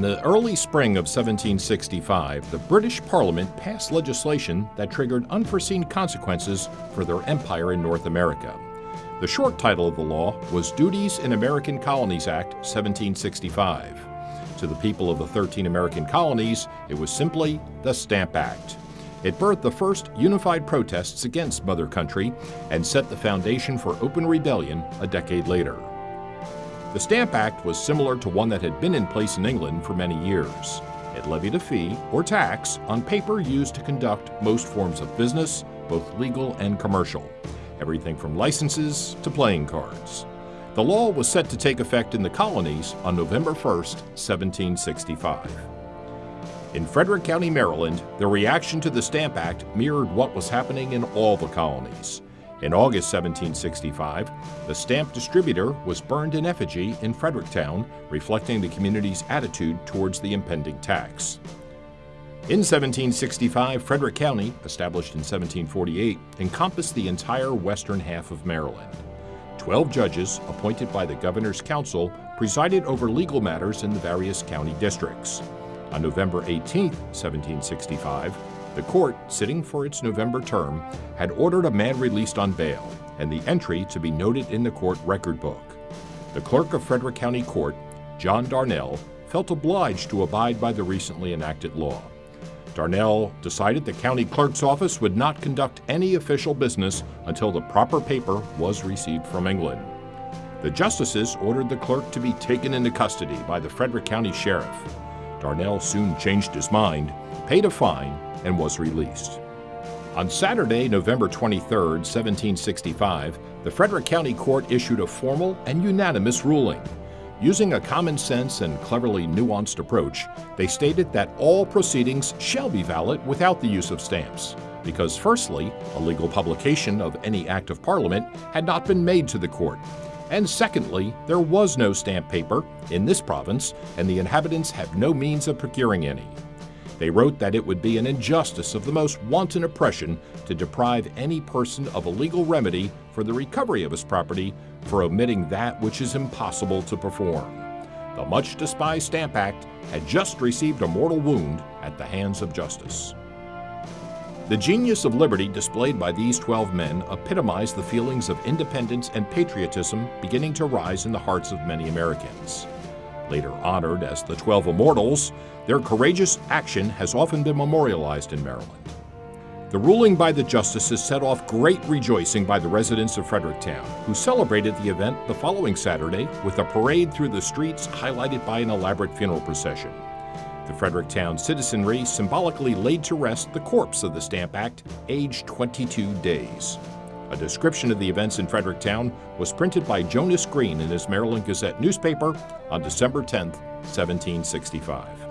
the early spring of 1765, the British Parliament passed legislation that triggered unforeseen consequences for their empire in North America. The short title of the law was Duties in American Colonies Act 1765. To the people of the 13 American colonies, it was simply the Stamp Act. It birthed the first unified protests against Mother Country and set the foundation for open rebellion a decade later. The Stamp Act was similar to one that had been in place in England for many years. It levied a fee, or tax, on paper used to conduct most forms of business, both legal and commercial, everything from licenses to playing cards. The law was set to take effect in the colonies on November 1, 1765. In Frederick County, Maryland, the reaction to the Stamp Act mirrored what was happening in all the colonies. In August 1765, the stamp distributor was burned in effigy in Fredericktown, reflecting the community's attitude towards the impending tax. In 1765, Frederick County, established in 1748, encompassed the entire western half of Maryland. Twelve judges, appointed by the Governor's Council, presided over legal matters in the various county districts. On November 18, 1765, the court, sitting for its November term, had ordered a man released on bail and the entry to be noted in the court record book. The clerk of Frederick County Court, John Darnell, felt obliged to abide by the recently enacted law. Darnell decided the county clerk's office would not conduct any official business until the proper paper was received from England. The justices ordered the clerk to be taken into custody by the Frederick County Sheriff. Darnell soon changed his mind, paid a fine, and was released. On Saturday, November 23, 1765, the Frederick County Court issued a formal and unanimous ruling. Using a common sense and cleverly nuanced approach, they stated that all proceedings shall be valid without the use of stamps, because firstly, a legal publication of any act of Parliament had not been made to the court, and secondly, there was no stamp paper in this province, and the inhabitants have no means of procuring any. They wrote that it would be an injustice of the most wanton oppression to deprive any person of a legal remedy for the recovery of his property for omitting that which is impossible to perform. The much despised Stamp Act had just received a mortal wound at the hands of justice. The genius of liberty displayed by these 12 men epitomized the feelings of independence and patriotism beginning to rise in the hearts of many Americans. Later honored as the Twelve Immortals, their courageous action has often been memorialized in Maryland. The ruling by the justices set off great rejoicing by the residents of Fredericktown, who celebrated the event the following Saturday with a parade through the streets highlighted by an elaborate funeral procession. The Fredericktown citizenry symbolically laid to rest the corpse of the Stamp Act, aged 22 days. A description of the events in Fredericktown was printed by Jonas Green in his Maryland Gazette newspaper on December 10, 1765.